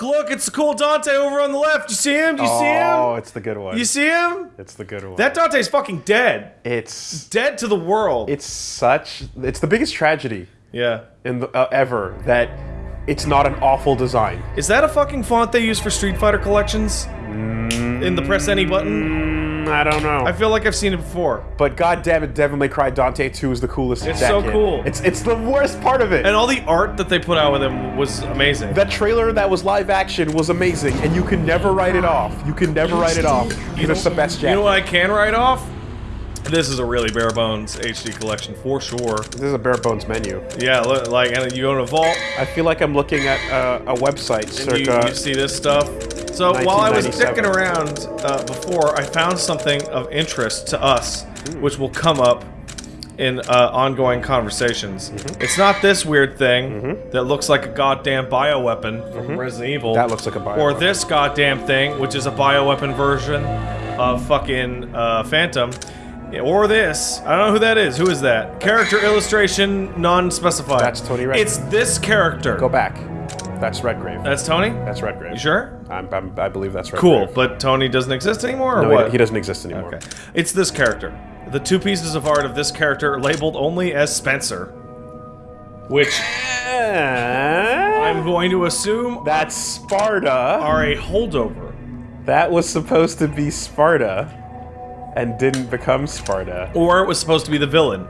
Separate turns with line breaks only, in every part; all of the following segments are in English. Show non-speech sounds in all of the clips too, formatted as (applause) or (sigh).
Look, look, it's the cool Dante over on the left. You see him? Do you see him?
Oh, it's the good one.
You see him?
it's the good one.
That Dante's fucking dead.
it's
Dead to the world.
it's such it's the biggest tragedy
yeah.
in the, uh, ever that it's not an awful design.
Is that a fucking font they use for Street Fighter collections? In the press any button?
I don't know.
I feel like I've seen it before.
but god damn it, Devil May Cry Dante 2 is the coolest.
It's so
in.
cool.
It's it's the worst part of it.
And all the art that they put out with him was amazing.
that trailer that was live action was amazing, and you can never write it off. You can never write it off. because it's the best
You know what I can write off? This is a really bare bones HD collection for sure.
This is a bare bones menu.
Yeah, li- like, and you go in a vault,
I feel like I'm looking at uh, a website
and you, you see this stuff. So while I was
1997.
dicking around uh, before, I found something of interest to us, which will come up in uh, ongoing conversations.
Mm-hmm.
It's not this weird thing that looks like a goddamn bioweapon from Resident Evil.
That looks like a bioweapon.
Or this goddamn thing, which is a bioweapon version of fucking uh, Phantom. Or this. I don't know who that is. Who is that? Character illustration non-specified.
That's Tony Redgrave.
It's this character.
Go back. That's Redgrave.
That's Tony?
That's Redgrave.
You sure?
I'm, I'm, I believe that's Redgrave.
Cool, but Tony doesn't exist anymore, or
No,
what?
he, he doesn't exist anymore.
Okay. It's this character. The two pieces of art of this character are labeled only as Spencer. Which I'm going to assume
That's Sparta.
are a holdover.
That was supposed to be Sparta, and didn't become Sparta.
Or it was supposed to be the villain.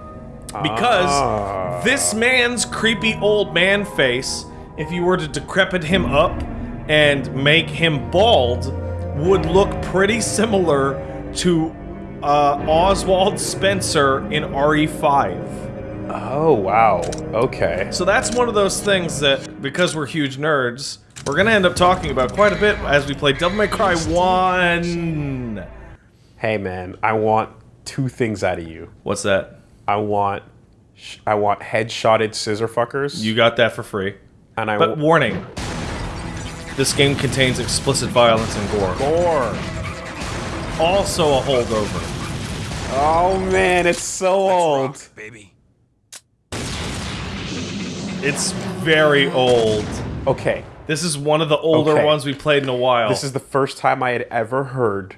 Because
Ah.
this man's creepy old man face, if you were to decrepit him up and make him bald, would look pretty similar to uh, Ozwell Spencer in E RE5.
Oh wow. Okay.
So that's one of those things that, because we're huge nerds, we're gonna end up talking about quite a bit as we play Devil May Cry 1.
Hey man, I want two things out of you.
What's that?
I want, I want headshotted scissor fuckers.
You got that for free.
And I
But warning. This game contains explicit violence and gore.
Gore.
Also a holdover.
Oh man, it's so old.
baby.
It's very old.
Okay,
This is one of the older
Okay.
ones we played in a while.
this is the first time I had ever heard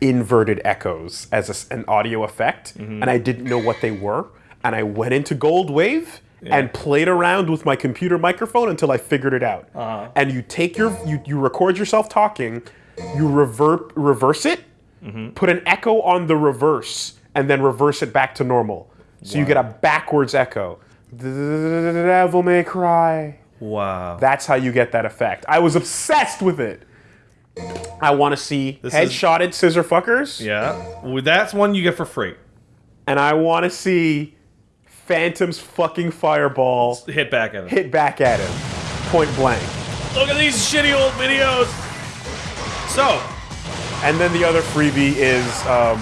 inverted echoes as a s an audio effect,
Mm-hmm.
and I didn't know what they were. And I went into Gold Wave and played around with my computer microphone until I figured it out.
Uh-huh.
And you take your you, you record yourself talking, you revert reverse it,
Mm-hmm.
put an echo on the reverse, and then reverse it back to normal. So you get a backwards echo. The devil may cry.
wow.
That's how you get that effect. I was obsessed with it. I want to see
This is-
headshotted scissor fuckers,
yeah. Well, that's one you get for free.
and I want to see Phantom's fucking fireball
Hit back at him.
hit back at him, point blank.
Look at these shitty old videos. So,
And then the other freebie is um,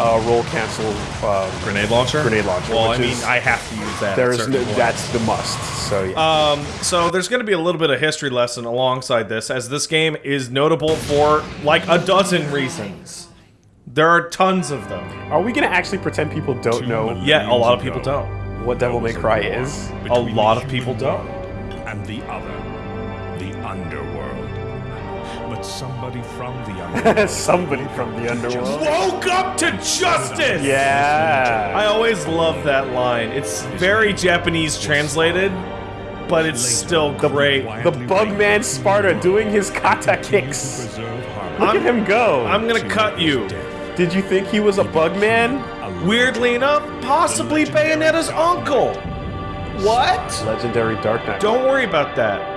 uh, roll cancel. Um,
grenade launcher.
Grenade launcher,
Well, I
which
mean,
is-
I have to use that.
there's
certain
no,
points.
that's the must. So yeah.
Um, so there's going to be a little bit of history lesson alongside this, as this game is notable for like a dozen reasons. There are tons of them.
Are we gonna actually pretend people don't know
Yeah, a lot of people don't.
What Devil May Cry is?
A lot of people don't.
And the other, the underworld. But somebody from the (laughs) underworld.
Somebody from the underworld.
Woke up to justice.
Yeah.
I always love that line. It's very Japanese translated, but it's still great.
The Bugman Sparta doing his kata kicks.
Preserve harmony.
Look at him go.
I'm gonna cut you.
Did you think he was a Bugman?
Weirdly enough, possibly Bayonetta's uncle. What?
Legendary Dark Knight.
Don't worry about that.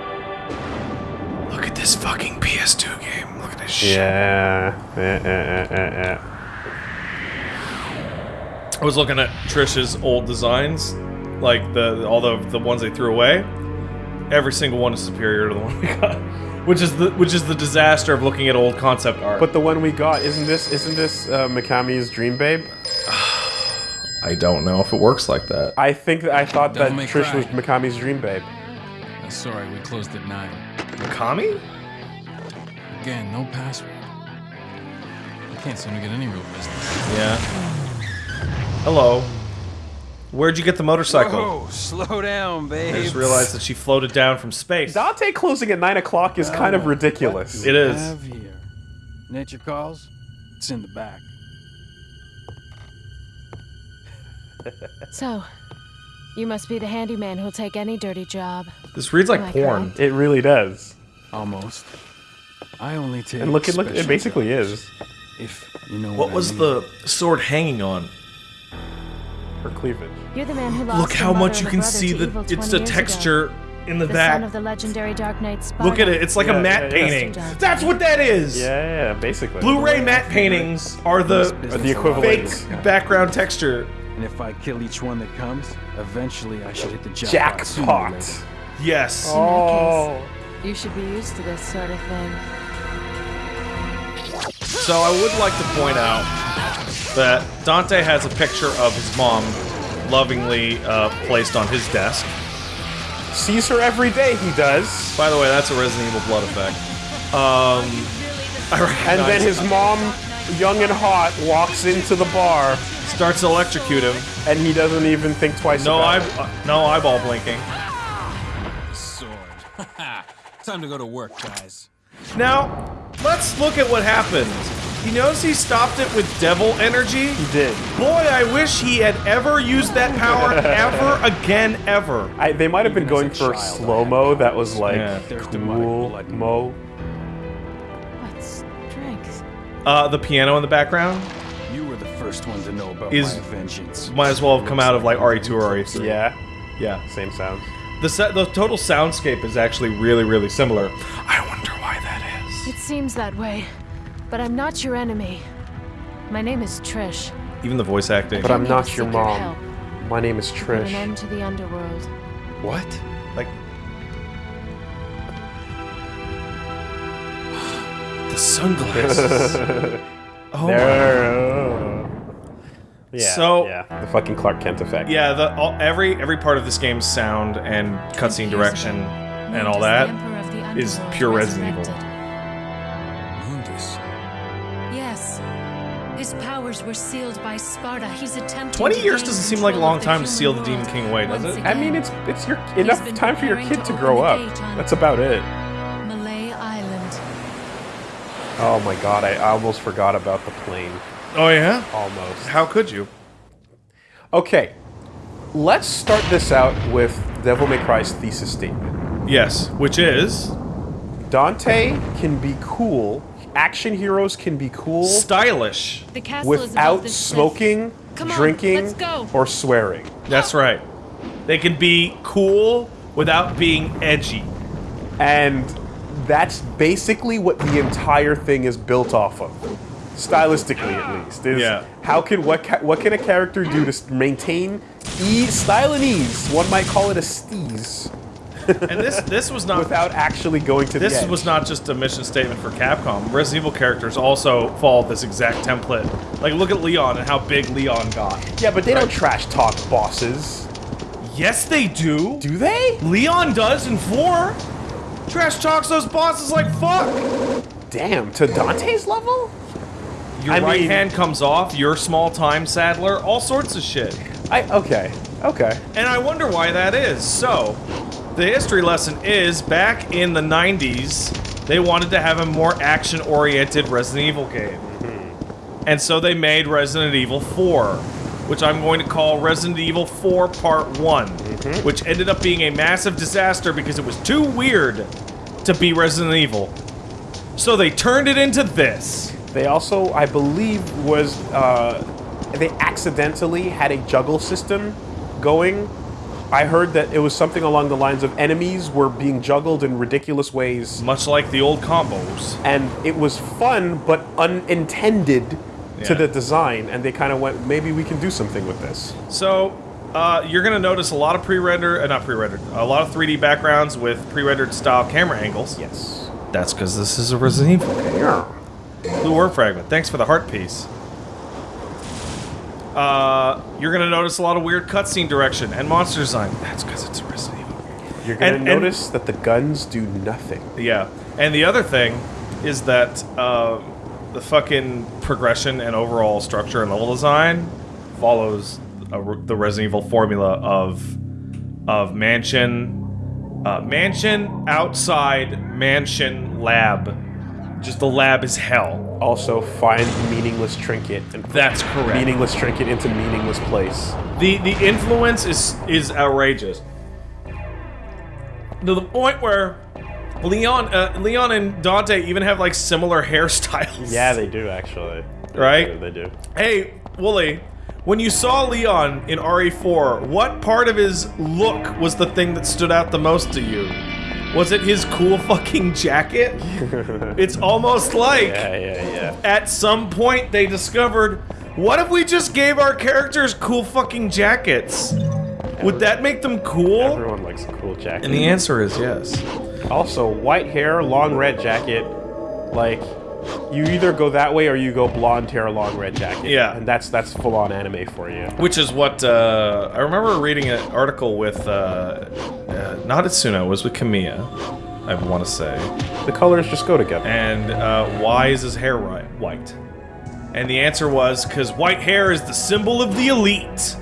Look at this fucking PS2 game. Look at this shit.
Yeah. Eh, eh, eh, eh, eh.
I was looking at Trish's old designs, like the all the the ones they threw away. Every single one is superior to the (laughs) one we got, which is the which is the disaster of looking at old concept art.
But the one we got isn't this isn't this uh, Mikami's Dream Babe? (sighs) (sighs)
I don't know if it works like that.
I think that I thought that
Devil May
Trish
Cry.
was Mikami's Dream Babe.
Uh, Sorry, we closed at 9.
Mikami?
Again, no password. I Can't seem to get any real business.
Yeah. Hello. Where'd you get the motorcycle?
Whoa, slow down, babe.
I just realized that she floated down from space.
Dante closing at 9 o'clock is kind of ridiculous.
It is.
Have here. Nature calls. It's in the back.
So, you must be the handyman who'll take any dirty job.
This reads like
Am
porn.
correct?
It really does.
Almost. I only take.
And look, it look, it basically
jobs,
is.
If you know
What
I
was
mean.
the sword hanging on?
Her cleavage.
You're the man who lost
Look how much you can
brother
see
to
the
evil
it's
20
the
years ago.
texture in the,
The
back.
son of the legendary Dark Knight Sparta.
Look at it. It's like
Yeah,
a matte
yeah, yeah.
painting.
Dante.
That's what that is.
Yeah, yeah, basically.
Blu-ray matte paintings are the
Are the equivalent.
like
fake
that.
background texture.
And if I kill each one that comes, eventually I should hit the jackpot.
Jackpot.
Yes.
Oh.
You should be used to this sort of thing.
So I would like to point out that Dante has a picture of his mom lovingly uh, placed on his desk.
Sees her every day, he does.
By the way, that's a Resident Evil blood effect. Um, I
And then his mom, young and hot, walks into the bar,
starts to electrocute him.
and he doesn't even think twice
No eye,
about it.
uh, no eyeball blinking.
Sword. (laughs) Time to go to work, guys.
Now, let's look at what happened. You notice he stopped it with devil energy?
He did.
Boy, I wish he had ever used that power (laughs) ever again, ever.
I, they might have been
Even
going for
child,
slow mo. That was like
Yeah.
There's
Uh, the piano in the background
You were the first one to know about
Is-
my vengeance.
might as well have come out of like RE2 or RE3.
Yeah,
Yeah.
same sounds.
The set, the total soundscape is actually really, really similar. I wonder why that is.
It seems that way. But I'm not your enemy. My name is Trish.
Even the voice acting.
But I'm not your mom.
help.
My name is
Put an
Trish.
end to the underworld.
What?
like sunglasses. (laughs) oh my.
There. oh. Yeah.
So-
yeah, the fucking Clark Kent effect.
Yeah, the all, every every part of this game's sound and cutscene direction and all that is pure Resident Evil.
Mundus.
Yes. His powers were sealed by Sparta. He's attempting
20
to
years doesn't seem like a long time to seal the Demon King away, does
once
it?
I mean, it's it's your enough time for your kid
to
to grow up.
the gate on-
That's about it. Oh my god, I almost forgot about the plane.
Oh yeah?
Almost.
How could you?
Okay, let's start this out with Devil May Cry's thesis statement.
Yes, which is
Dante can be cool. Action heroes can be cool
stylish.
The castle is above
without
this cliff.
smoking,
Come on,
drinking,
let's
or swearing.
That's right. They can be cool without being edgy.
And that's basically what the entire thing is built off of. Stylistically, at least. Is
Yeah.
How can what ca- what can a character do to maintain ease, style and ease? One might call it a steeze
And this this was not (laughs)
without actually going to the
This was not just a mission statement for Capcom. Resident Evil characters also follow this exact template. Like, look at Leon and how big Leon got.
Yeah, but they don't trash talk bosses,
Yes, they do.
do they?
Leon does in 4. Trash talks those bosses like fuck.
Damn, to Dante's level?
Your
I
right
mean-
hand comes off, you're small time saddler, all sorts of shit.
I okay, okay.
And I wonder why that is. So, the history lesson is back in the 90s, they wanted to have a more action oriented Resident Evil game. Mm-hmm. And so they made Resident Evil 4, which I'm going to call Resident Evil 4 Part one which ended up being a massive disaster because it was too weird to be Resident Evil. So they turned it into this.
They also, I believe, was uh, they accidentally had a juggle system going. I heard that it was something along the lines of enemies were being juggled in ridiculous ways,
Much like the old combos.
and it was fun but unintended
Yeah.
to the design. And they kind of went, maybe we can do something with this.
So, uh, you're gonna notice a lot of pre-rendered, uh, not pre-rendered, a lot of 3D backgrounds with pre-rendered style camera angles.
Yes.
That's because this is a Resident Evil.
Yeah.
Blue Orb Fragment. Thanks for the heart piece. Uh, you're gonna notice a lot of weird cutscene direction and monster design. That's because it's a Resident Evil.
You're gonna
And- and-
notice that the guns do nothing.
Yeah, and the other thing is that uh, the fucking progression and overall structure and level design follows a, the Resident Evil formula of of mansion, uh, mansion outside mansion lab. Just the lab is hell.
Also, find meaningless trinket and
That's correct.
meaningless trinket into meaningless place.
The the influence is is outrageous. To the point where Leon uh, Leon and Dante even have like similar (laughs) hairstyles.
Yeah, they do actually.
Right?
They do.
Hey, Wooly, when you saw Leon in RE4, what part of his look was the thing that stood out the most to you? Was it his cool (laughs) fucking jacket? (laughs) it's almost like
Yeah, yeah, yeah.
at some point they discovered what if we just gave our characters cool fucking jackets? Would that make them cool?
Everyone likes a cool jacket.
And the answer is yes.
Also, white hair, long red jacket. Like, you either go that way or you go blonde hair, long red jacket.
Yeah.
And that's that's full on anime for you.
Which is what uh, I remember reading an article with uh, uh, not Itsuno, it was with Kamiya, I want to say.
The colors just go together.
And uh, why is his hair white? And the answer was because white hair is the symbol of the elite.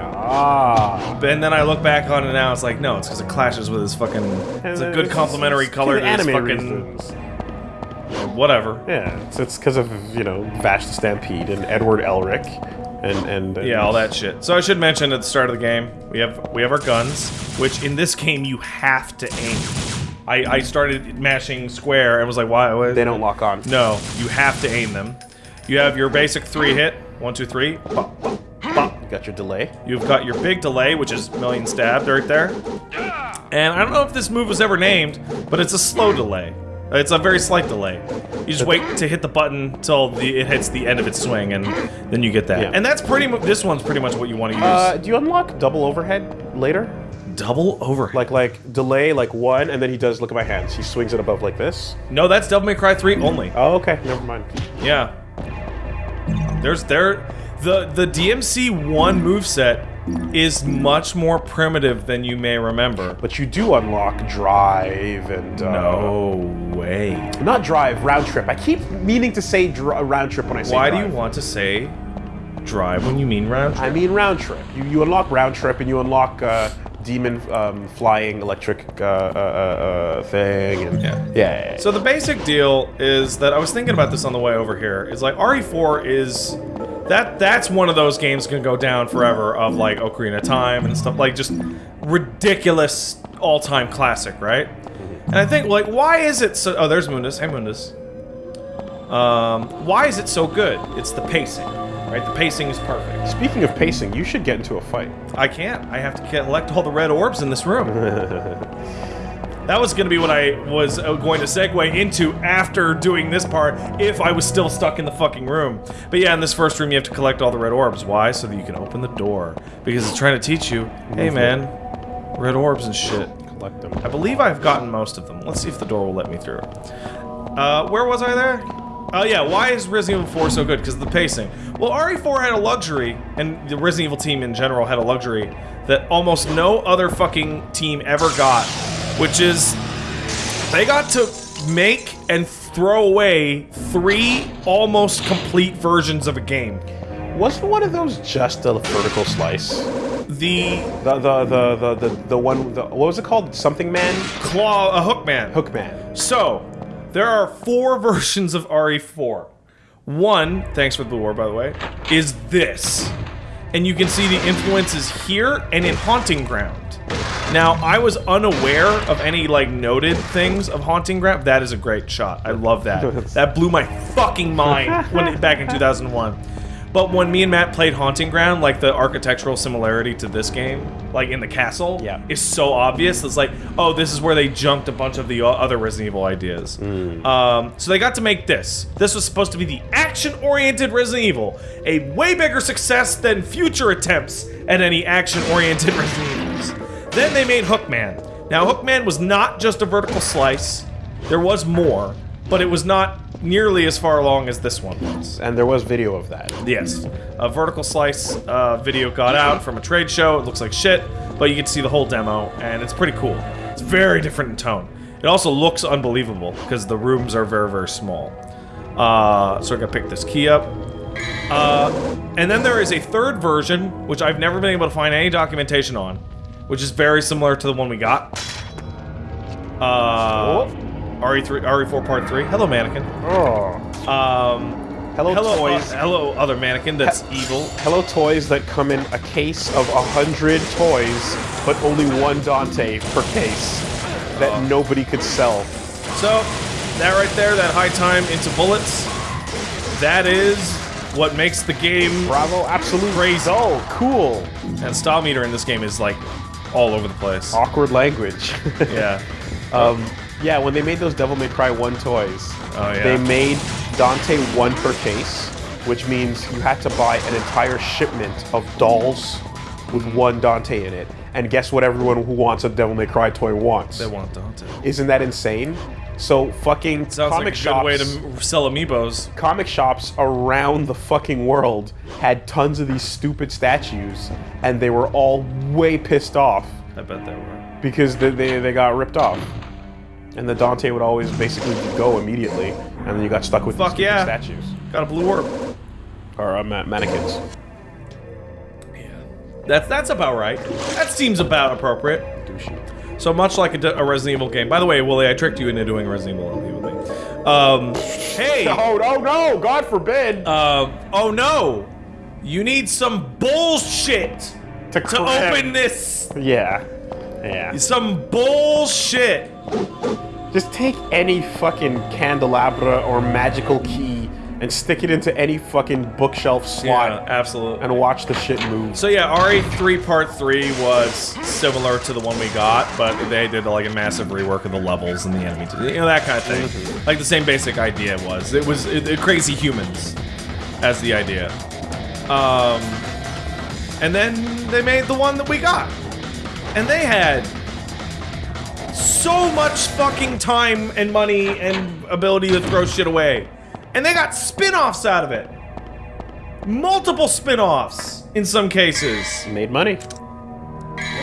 Ah.
And then I look back on it now, it's like, no, it's because it clashes with his fucking. It's a good complementary color to his fucking.
reasons.
Whatever.
Yeah, it's it's because of you know Vash the Stampede and Edward Elric, and and, and
Yeah, all that shit. So I should mention at the start of the game, we have we have our guns, which in this game you have to aim. I, I started mashing square and was like, why? why
They don't lock on.
No, you have to aim them. You have your basic three hit, one, two, three, pop, pop, pop.
You got your delay.
You've got your big delay, which is million stabbed right there. And I don't know if this move was ever named, but it's a slow delay. It's a very slight delay. You just wait to hit the button till the, it hits the end of its swing, and then you get that.
Yeah.
And that's pretty. This one's pretty much what you want to use.
Uh, do you unlock double overhead later?
Double overhead.
Like like delay like one, and then he does. Look at my hands. He swings it above like this.
no, that's Devil May Cry 3 only.
Oh, okay. Never mind.
Yeah. There's there the the DMC one moveset is much more primitive than you may remember.
But you do unlock drive and uh,
No way.
not drive round trip. I keep meaning to say dr- round trip when I say.
Why do you want to say drive when you mean round trip?
I mean round trip. You you unlock round trip and you unlock uh, demon um, flying electric uh, uh, uh, uh, thing and
Yeah.
yeah. yeah, yeah.
So the basic deal is that I was thinking about this on the way over here. Is like RE4 is that that's one of those games gonna go down forever of like Ocarina of Time and stuff like just ridiculous all-time classic, right? And I think like why is it so? Oh, there's Mundus. Hey Mundus. Um, why is it so good? It's the pacing, right? The pacing is perfect.
Speaking of pacing, you should get into a fight.
I can't. I have to collect all the red orbs in this room. (laughs) that was going to be what I was uh, going to segue into after doing this part if I was still stuck in the fucking room. But yeah, in this first room, you have to collect all the red orbs. Why? So that you can open the door. Because it's trying to teach you, hey man, red orbs and shit.
Collect them.
I believe I've gotten most of them. Let's see if the door will let me through. Uh, where was I there? Oh yeah, why is Resident Evil 4 so good? Because of the pacing. Well, RE4 had a luxury, and the Resident Evil team in general had a luxury that almost no other fucking team ever got, which is they got to make and throw away three almost complete versions of a game.
Wasn't one of those just a vertical slice?
The
The the the the the, the one the, what was it called? Something Man?
claw, a Hook
Man? Hook Man.
So, there are four (laughs) versions of RE4. One, thanks for the war, by the way, is this. And you can see the influences here and in Haunting Ground. Now, I was unaware of any, like, noted things of Haunting Ground. That is a great shot. I love that. (laughs) that blew my fucking mind when back in 2001. But when me and Matt played Haunting Ground, like the architectural similarity to this game, like in the castle,
Yeah.
is so obvious. It's like, oh, this is where they junked a bunch of the other Resident Evil ideas. Um, so they got to make this. This was supposed to be the action-oriented Resident Evil, a way bigger success than future attempts at any action-oriented (laughs) Resident Evils. Then they made Hookman. Now, Hookman was not just a vertical slice. There was more, but it was not nearly as far along as this one was.
And there was video of that.
Yes. A vertical slice uh, video got out from a trade show. It looks like shit, but you can see the whole demo, and it's pretty cool. It's very different in tone. It also looks unbelievable because the rooms are very, very small. Uh, so I gotta pick this key up. Uh, and then there is a third version, which I've never been able to find any documentation on, which is very similar to the one we got. Uh, RE3, RE4 Part 3. Hello, mannequin.
Oh.
Um,
Hello,
hello,
toys.
uh, hello, other mannequin that's evil.
Hello toys that come in a case of a hundred toys, but only one Dante per case that
Uh.
nobody could sell.
So, that right there, that high time into bullets, that is what makes the game.
Bravo, absolute
Crazy.
Oh, cool.
And style meter in this game is like all over the place.
Awkward language. (laughs)
Yeah.
um, yeah, when they made those Devil May Cry 1 toys,
Oh, yeah.
they made Dante one per case, which means you had to buy an entire shipment of dolls with one Dante in it. And guess what everyone who wants a Devil May Cry toy wants?
They want Dante.
Isn't that insane? So fucking
Sounds
comic
like a
shops,
good way to sell amiibos.
comic shops around the fucking world had tons of these stupid statues, and they were all way pissed off
I bet they were.
because they, they, they got ripped off. And the Dante would always basically go immediately, and then you got stuck with
Fuck
these
yeah.
statues.
Got a blue orb.
Or uh, ma- mannequins.
That's that's about right. That seems about appropriate.
Douchey.
So much like a Resident Evil game. By the way, Willie, I tricked you into doing a Resident Evil thing. Um, hey. (laughs)
Oh, no, no! God forbid!
Uh, oh no! You need some bullshit
to
to open this.
Yeah. Yeah.
Some bullshit.
Just take any fucking candelabra or magical key and stick it into any fucking bookshelf slot.
Yeah, absolutely.
and watch the shit move.
So yeah, RE3 Part 3 was similar to the one we got, but they did like a massive rework of the levels and the enemy, you know, that kind of thing. Like the same basic idea was. It was it, it- crazy humans as the idea. Um, and then they made the one that we got. And they had so much fucking time and money and ability to throw shit away. And they got spin-offs out of it. Multiple spin-offs in some cases.
Made money.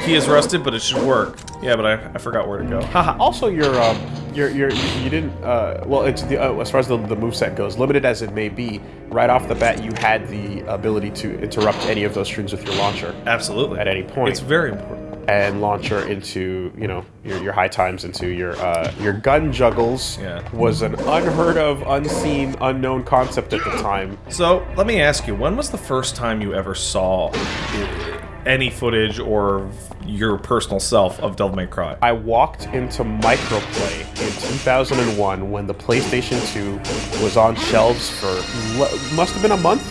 He is rusted, but it should work. Yeah, but I, I forgot where to go. Haha.
Also, your um, your your you didn't uh, well, it's the uh, as far as the the moveset goes, limited as it may be. Right off the bat, you had the ability to interrupt any of those strings with your launcher
Absolutely.
at any point.
It's very important.
And launcher into you know your, your high times into your uh, your gun juggles
Yeah.
was an unheard of, unseen, unknown concept at the time.
So, let me ask you, when was the first time you ever saw uh, any footage or your personal self of Devil May Cry?
I walked into Microplay in 2001 when the PlayStation 2 was on shelves for must have been a month,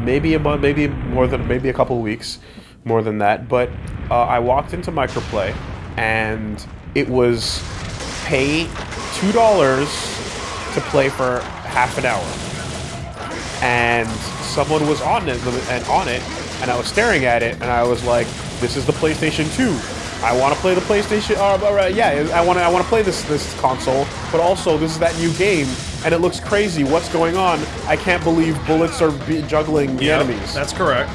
maybe a month, maybe more than maybe a couple weeks, more than that. But uh, I walked into Microplay, and it was pay two dollars to play for half an hour, and someone was on it and on it, and I was staring at it, and I was like, "This is the PlayStation 2. I want to play the PlayStation. Uh, yeah, I want to. I want to play this this console, but also this is that new game, and it looks crazy. What's going on? I can't believe bullets are juggling the
Yep,
enemies.
That's correct.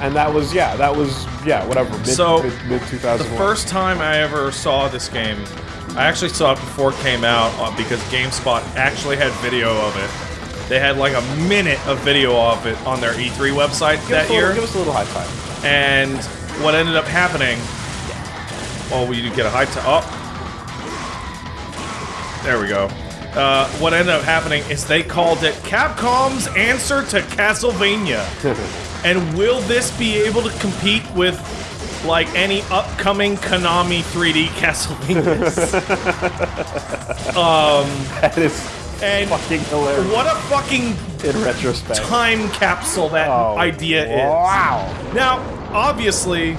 And that was yeah, that was yeah, whatever. Mid,
So,
mid, mid
The first time I ever saw this game, I actually saw it before it came out uh, because GameSpot actually had video of it. They had like a minute of video of it on their E3 website
give
that
little,
year.
give us a little high five.
And what ended up happening? Oh, we get a high time. Oh, there we go. Uh, what ended up happening is they called it Capcom's answer to Castlevania. (laughs) and will this be able to compete with like any upcoming Konami 3D (laughs) Castlevanias? (laughs)
Um, that is
and
fucking hilarious.
what a fucking
in retrospect.
time capsule that
Oh,
idea is.
Wow.
Now, obviously,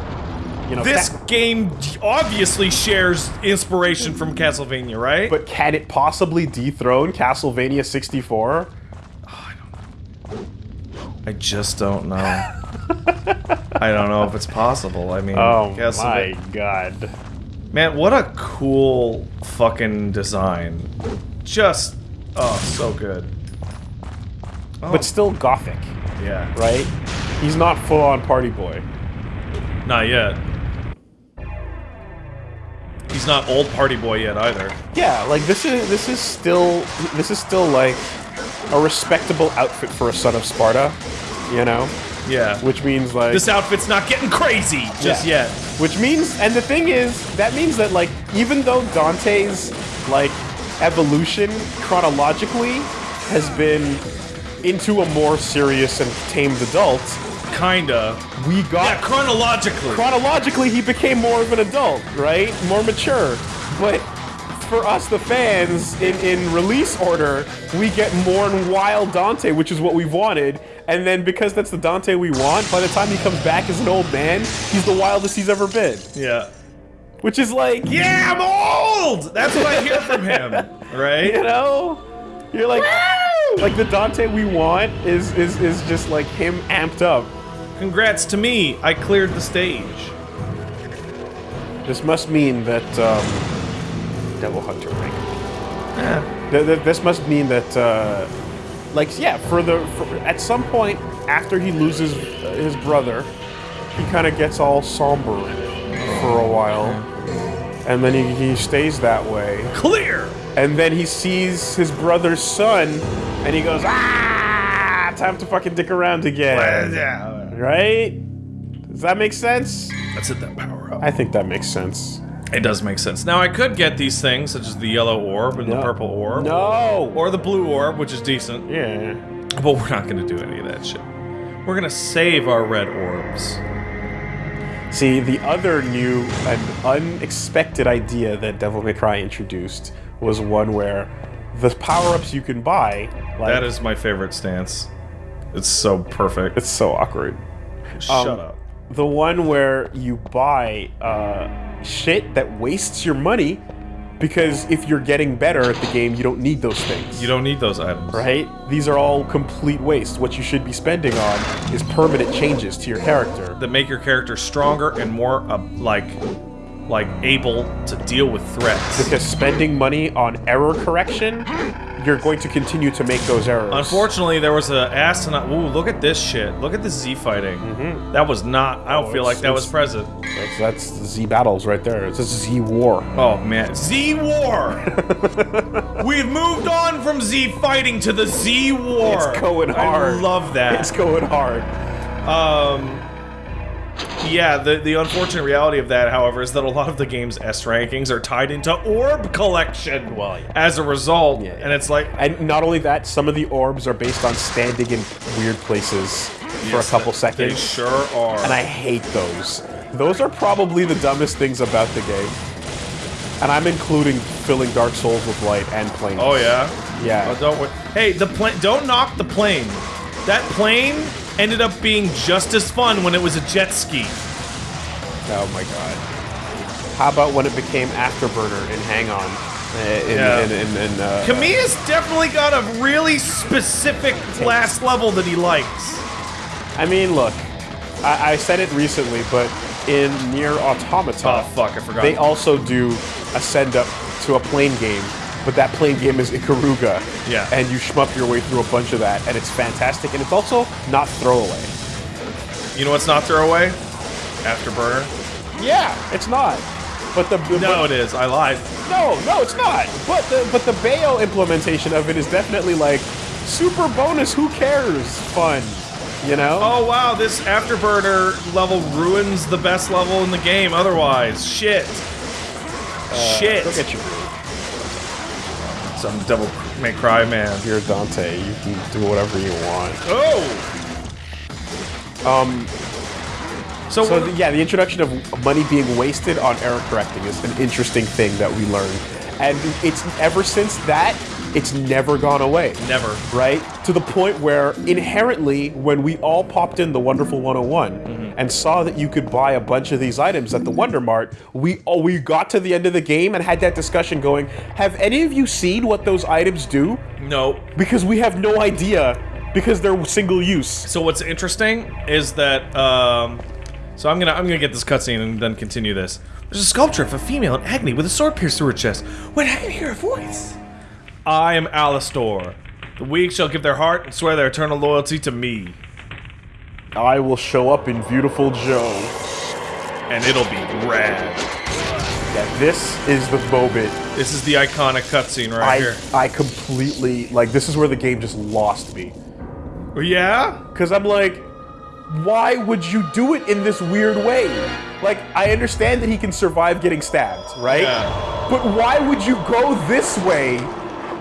You know
this game obviously shares inspiration from Castlevania, right?
but can it possibly dethrone Castlevania 64?
I just don't know. I don't know if it's possible. I mean,
Oh my
Castleva-
god.
man, what a cool fucking design! Just oh, so good. Oh,
But still gothic,
yeah,
right? He's not full on party boy.
not yet. He's not old party boy yet either.
Yeah, like this is this is still this is still like a respectable outfit for a son of Sparta, you know,
Yeah.
which means like
this outfit's not getting crazy just
Yeah.
yet.
Which means, and the thing is, that means that like even though Dante's like evolution chronologically has been into a more serious and tamed adult,
Kinda.
we got
Yeah, chronologically.
chronologically he became more of an adult, right? More mature. But for us, the fans, in, in release order, we get more and wild Dante, which is what we've wanted. And then because that's the Dante we want, by the time he comes back as an old man, he's the wildest he's ever been.
yeah.
Which is like,
Yeah, I'm old! That's what I hear from him, (laughs) right?
you know, you're like, like the Dante we want is is is just like him amped up.
Congrats to me, I cleared the stage.
This must mean that um, Devil Hunter rank. Th- th- this must mean that, uh, like, yeah, for the for, at some point after he loses uh, his brother, he kind of gets all somber for a while, and then he, he stays that way.
Clear!
And then he sees his brother's son, and he goes, ah, time to fucking dick around again.
Yeah.
Right? Does that make sense?
That's it, that power up.
I think that makes sense.
It does make sense. Now, I could get these things, such as the yellow orb and the purple orb.
No!
Or the blue orb, which is decent.
Yeah.
But we're not going to do any of that shit. We're going to save our red orbs.
See, the other new and unexpected idea that Devil May Cry introduced was one where the power-ups you can buy, like,
That is my favorite stance. It's so perfect.
it's so awkward.
Shut
um,
up.
The one where you buy uh, shit that wastes your money because if you're getting better at the game, you don't need those things.
You don't need those items.
right? These are all complete waste. What you should be spending on is permanent changes to your character.
That make your character stronger and more, uh, like, like able to deal with threats.
Because spending money on error correction, you're going to continue to make those errors.
Unfortunately, there was an asinine. Ooh, look at this shit. Look at the Z fighting. That was not. I don't
Oh,
feel like that was present.
that's, that's Z battles right there. It's a Z war.
Oh man, Z War. (laughs) We've moved on from Z fighting to the Z War.
It's going hard.
I love that.
It's going hard.
Um, yeah, the the unfortunate reality of that, however, is that a lot of the game's S rankings are tied into orb collection.
Well, yeah.
As a result,
Yeah, yeah.
and it's like
And not only that, some of the orbs are based on standing in weird places for a
yes,
couple
they
seconds.
sure are.
and I hate those. Those are probably the dumbest things about the game. And I'm including filling Dark Souls with light and planes.
oh yeah,
Yeah.
Oh, don't. Hey, the plane. Don't knock the plane. That plane ended up being just as fun when it was a jet ski.
Oh my god. How about when it became Afterburner in Hang On? Uh, In,
Yeah.
in, in, in, uh,
Kamiya's definitely got a really specific last level that he likes.
I mean, look, I, I said it recently, but in NieR Automata,
Oh fuck, I forgot.
they also do a send up to a plane game, but that plane game is Ikaruga.
Yeah.
And you shmup your way through a bunch of that, and it's fantastic, and it's also not throwaway.
you know what's not throwaway? Afterburner.
Yeah, it's not. But the
No,
but-
it is. I lied.
no, no, it's not. But the but the Bayo implementation of it is definitely like super bonus. Who cares? Fun, you know.
Oh wow, this afterburner level ruins the best level in the game. Otherwise, shit. Uh, shit.
Look at your
Some Devil May Cry man.
You're Dante. You can do whatever you want.
Oh.
Um,
So,
So the, yeah, the introduction of money being wasted on error correcting is an interesting thing that we learned, and it's ever since that it's never gone away.
never.
Right to the point where inherently, when we all popped in the Wonderful 101 and saw that you could buy a bunch of these items at the Wonder Mart, we oh, we got to the end of the game and had that discussion going. Have any of you seen what those items do?
No.
Because we have no idea because they're single use.
So what's interesting is that um, so I'm gonna I'm gonna get this cutscene and then continue this. There's a sculpture of a female in agony with a sword pierced through her chest. When I can hear a voice. I am Alastor. The weak shall give their heart and swear their eternal loyalty to me,
I will show up in Beautiful Joe.
and it'll be rad.
Yeah, this is the moment
This is the iconic cutscene right
I
here.
I completely like this is where the game just lost me.
Yeah?
Cause I'm like, why would you do it in this weird way? Like, I understand that he can survive getting stabbed, right?
Yeah.
But why would you go this way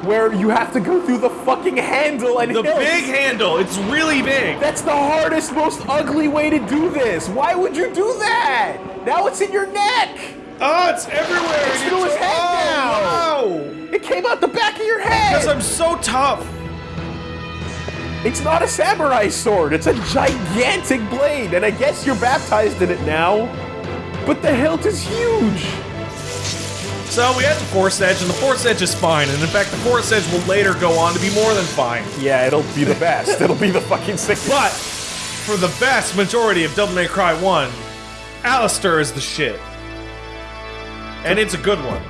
where you have to go through the fucking handle and
The
hills?
big handle, it's really big.
That's the hardest, most ugly way to do this. Why would you do that? Now it's in your neck.
Oh, it's everywhere.
It's through his head
oh,
now. It came out the back of your head.
Because I'm so tough.
It's not a samurai sword. It's a gigantic blade, and I guess you're baptized in it now. But the hilt is huge.
So we had the Force Edge, and the Force Edge is fine. And in fact, the Force Edge will later go on to be more than fine.
Yeah, it'll be the best. (laughs) it'll be the fucking sickest.
But for the vast majority of Devil May Cry 1, Alastor is the shit. And it's a good one.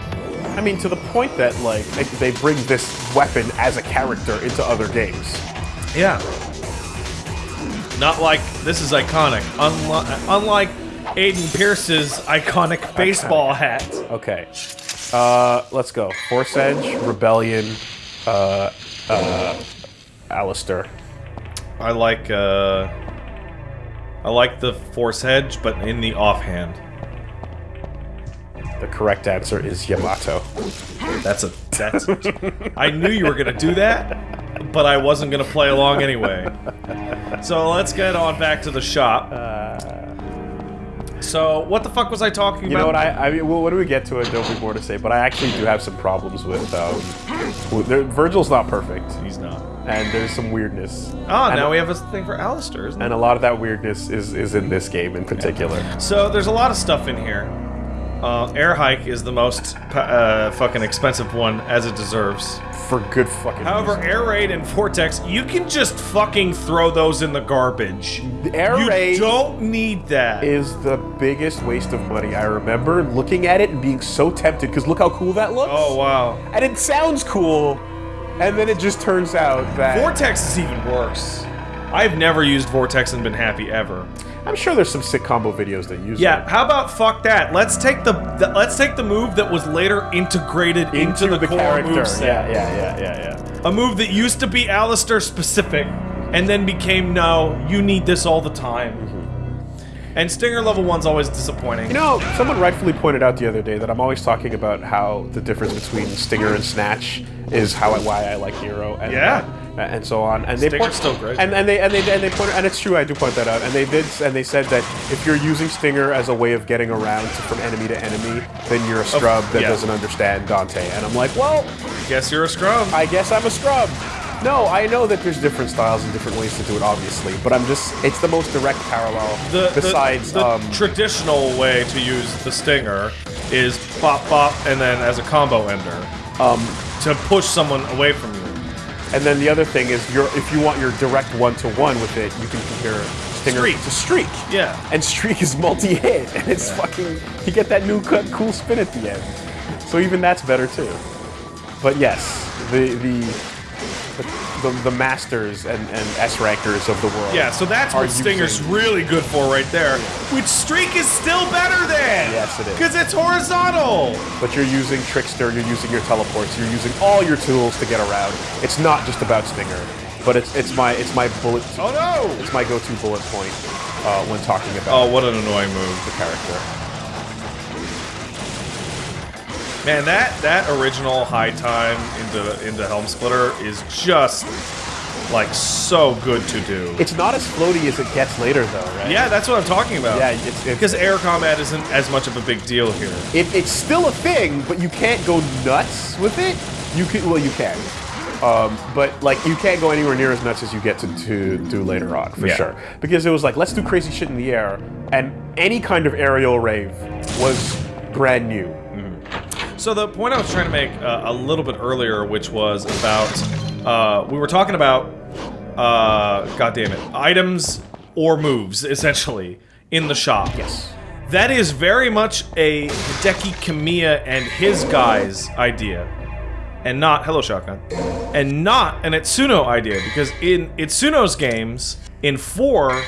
I mean, to the point that like they- they bring this weapon as a character into other games.
Yeah. Not like this is iconic. Unlike, unlike Aiden Pearce's iconic baseball hat.
Okay. Uh, let's go. Force Edge, Rebellion, uh, uh, Alastor.
I like uh I like the Force Edge, but in the offhand.
The correct answer is Yamato.
That's a that's I knew you were gonna do that, but I wasn't gonna play along anyway. So let's get on back to the shop. So what the fuck was I talking
You
about?
You know what? I, I mean, well, when we get to it, there'll be more to say. But I actually do have some problems with. Um, with there, Virgil's not perfect,
He's not.
and there's some weirdness.
Oh,
And-
now we have a thing for Alastor, isn't
And a lot of that weirdness is is in this game in particular.
So there's a lot of stuff in here. Uh, Air Hike is the most uh, fucking expensive one, as it deserves.
For good fucking.
However,
reason.
Air Raid and Vortex, you can just fucking throw those in the garbage.
The Air
you
Raid
don't need that.
is the biggest waste of money. I remember looking at it and being so tempted because look how cool that looks.
oh wow.
And it sounds cool, and then it just turns out that
Vortex is even worse. I've never used Vortex and been happy ever.
I'm sure there's some sick combo videos that use it.
Yeah, how about fuck that? Let's take the, the let's take the move that was later integrated into, the, core
character.
moveset.
Yeah, yeah, yeah, yeah, yeah.
A move that used to be Alastor specific, and then became no, you need this all the time. And Stinger level one's always disappointing.
You know, someone rightfully pointed out the other day that I'm always talking about how the difference between Stinger and Snatch is how why I like Hero and
Yeah.
uh, and so on. And they point,
still great.
And, and they and they and they and it's true. I do point that out. And they did and they said that if you're using Stinger as a way of getting around to, from enemy to enemy, then you're a scrub that
yeah.
doesn't understand Dante. And I'm like, well,
Guess you're a scrub.
I guess I'm a scrub. No, I know that there's different styles and different ways to do it, obviously, but I'm just, it's the most direct parallel
the, the-
besides,
the,
um,
traditional way to use the stinger is bop bop and then as a combo ender um, to push someone away from.
And then the other thing is, you're, if you want your direct one-to-one with it, you can compare Stinger
Streak.
to Streak.
Yeah.
And Streak is multi-hit, and it's fucking, you get that new cut, cool spin at the end. So even that's better too. But yes, the, the, the, the, masters and, and S-rankers of the world.
Yeah, so that's what Stinger's
using-
really good for right there. Which Streak is still better than!
Yes, it is.
Because it's horizontal!
but you're using Trickster, you're using your teleports, you're using all your tools to get around. It's not just about Stinger, but it's it's my it's my bullet
Oh no!
it's my go-to bullet point uh, when talking about
Oh, what an annoying move.
the character.
Man, that that original high time into into Helm Splitter is just like so good to do.
It's not as floaty as it gets later, though, right?
Yeah, that's what I'm talking about.
Yeah, it's- it's-
because air combat isn't as much of a big deal here.
It, it's still a thing, but you can't go nuts with it. You can, well, you can, um, but like you can't go anywhere near as nuts as you get to, to do later on, for
Yeah.
sure. Because it was like, let's do crazy shit in the air, and any kind of aerial rave was brand new.
So the point I was trying to make uh, a little bit earlier, which was about uh, we were talking about uh, God damn it, items or moves essentially in the shop.
Yes.
That is very much a Hideki Kamiya and his guys idea. And not Hello Shotgun. And not an Itsuno idea, because in Itsuno's games, in 4,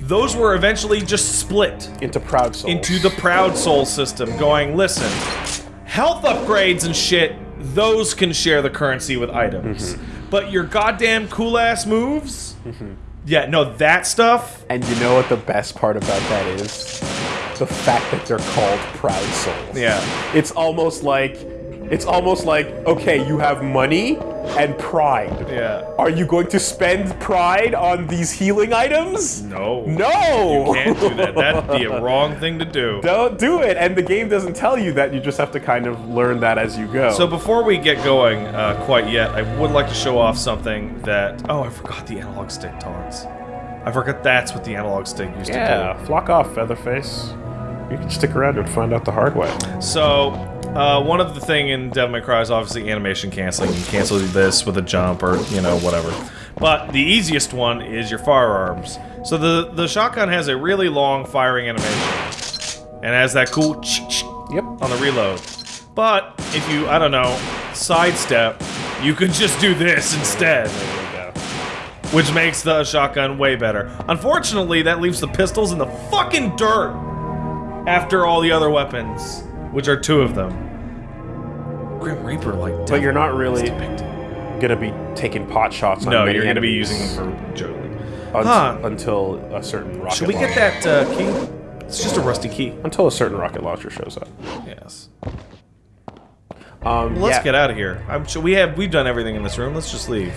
those were eventually just split
Into Proud Souls.
into the Proud Soul system, going, listen, Health upgrades and shit, those can share the currency with items. Mm-hmm. But your goddamn cool ass moves? Mm-hmm. Yeah, no, that stuff.
And you know what the best part about that is? The fact that they're called Proud Souls.
Yeah.
It's almost like it's almost like okay, you have money and pride.
Yeah.
Are you going to spend pride on these healing items?
No.
No.
You can't do that. That'd be a wrong thing to do. (laughs)
Don't do it. And the game doesn't tell you that. You just have to kind of learn that as you go.
So before we get going uh, quite yet, I would like to show off something that... Oh, I forgot the analog stick taunts. I forgot that's what the analog stick used to do.
yeah, flock off, Featherface. You can stick around and find out the hard way.
So, uh, one of the thing in Devil May Cry is obviously animation canceling. You cancel this with a jump or, you know, whatever. But the easiest one is your firearms. So the, the shotgun has a really long firing animation. And has that cool
Yep.
on the reload. But if you, I don't know, sidestep, you could just do this instead.
There we go.
which makes the shotgun way better. Unfortunately, that leaves the pistols in the fucking dirt after all the other weapons, which are two of them. Grim Reaper, like,
But you're not really gonna be taking pot shots on
No,
many
you're going to be
enemies
using them for Jolie.
unt-
Huh.
until a certain rocket
Should we get
launcher-
that uh, key? It's just a rusty key.
until a certain rocket launcher shows up.
Yes.
Um,
Let's
yeah.
get out of here. I'm sure we have we've done everything in this room. Let's just leave.